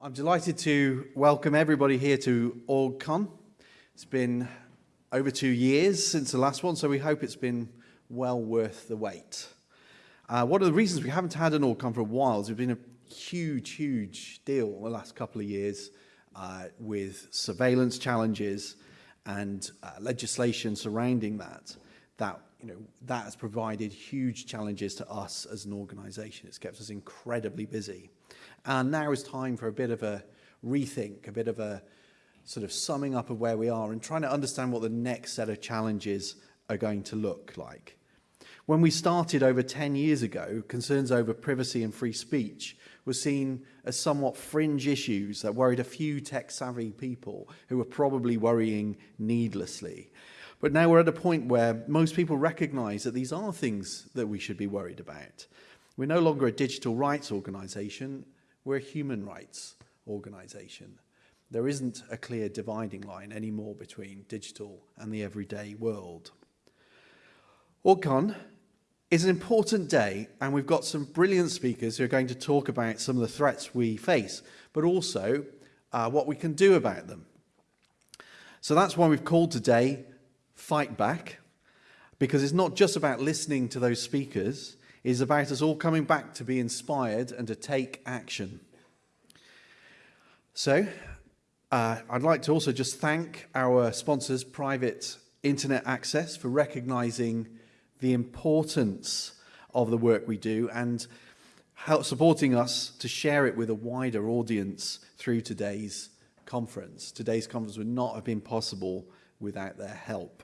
I'm delighted to welcome everybody here to OrgCon. It's been over two years since the last one, so we hope it's been well worth the wait. Uh, one of the reasons we haven't had an OrgCon for a while is it's been a huge, huge deal in the last couple of years uh, with surveillance challenges and uh, legislation surrounding that. That you know that has provided huge challenges to us as an organisation. It's kept us incredibly busy. And now is time for a bit of a rethink, a bit of a sort of summing up of where we are and trying to understand what the next set of challenges are going to look like. When we started over 10 years ago, concerns over privacy and free speech were seen as somewhat fringe issues that worried a few tech-savvy people who were probably worrying needlessly. But now we're at a point where most people recognize that these are things that we should be worried about. We're no longer a digital rights organization, we're a human rights organization. There isn't a clear dividing line anymore between digital and the everyday world. OrgCon is an important day and we've got some brilliant speakers who are going to talk about some of the threats we face, but also uh, what we can do about them. So that's why we've called today Fight Back, because it's not just about listening to those speakers, it's about us all coming back to be inspired and to take action. So, uh, I'd like to also just thank our sponsors, Private Internet Access, for recognizing the importance of the work we do and help supporting us to share it with a wider audience through today's conference. Today's conference would not have been possible without their help.